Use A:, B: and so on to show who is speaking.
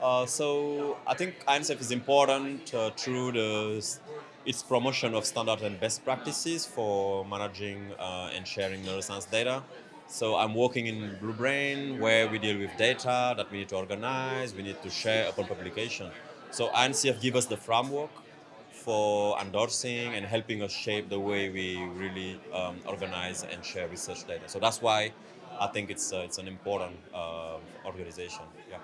A: Uh, so I think INCF is important uh, through the, its promotion of standard and best practices for managing uh, and sharing neuroscience data. So I'm working in Blue Brain where we deal with data that we need to organize, we need to share upon publication. So INCF gives us the framework for endorsing and helping us shape the way we really um, organize and share research data. So that's why I think it's, uh, it's an important uh, organization. Yeah.